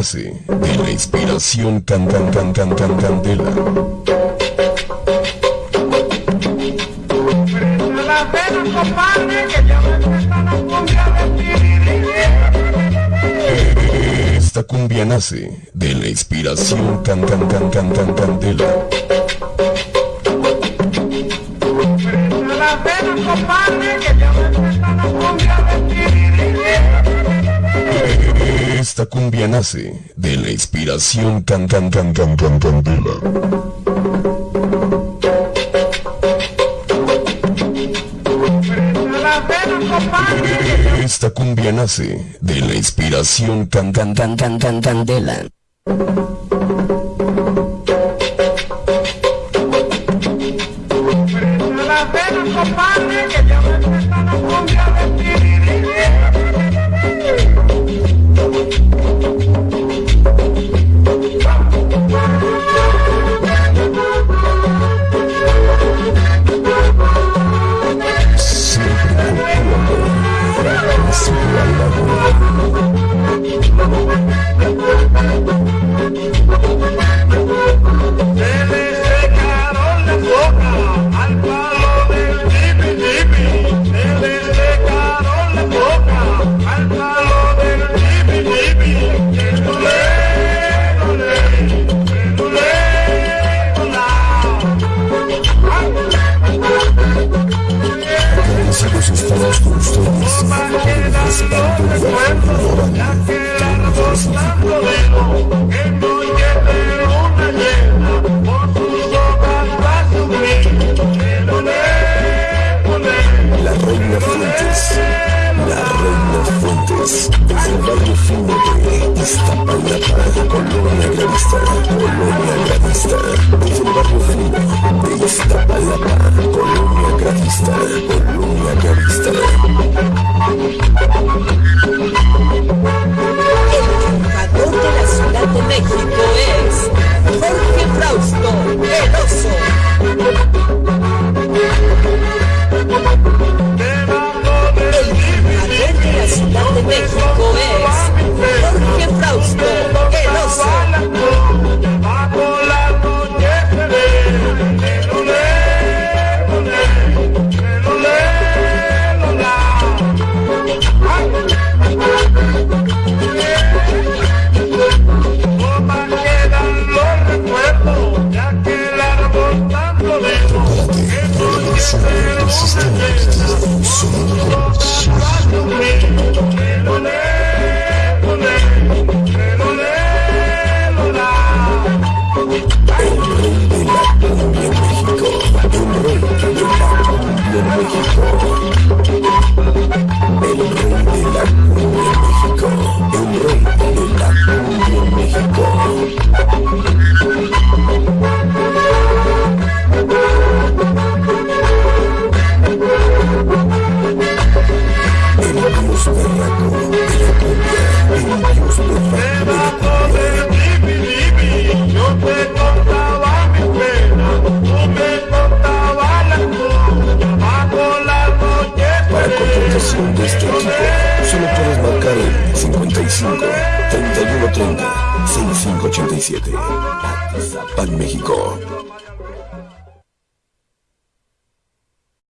nace de la inspiración can can can can can candela. Esta cumbia nace de la inspiración can can can can can candela. Esta cumbia nace de la inspiración can can can can can candela. Esta cumbia nace de la inspiración can can can can can candela. de on a level. Chiapas, desde el Valle Fino de Iztapalapa, Colonia Granista, Colonia Granista, desde el Barrio Fino de Iztapalapa, Colonia Granista, Colonia Granista. El de la Ciudad de México. Gold. Este equipo, solo puedes marcar el 55 3130 6587. Pan México.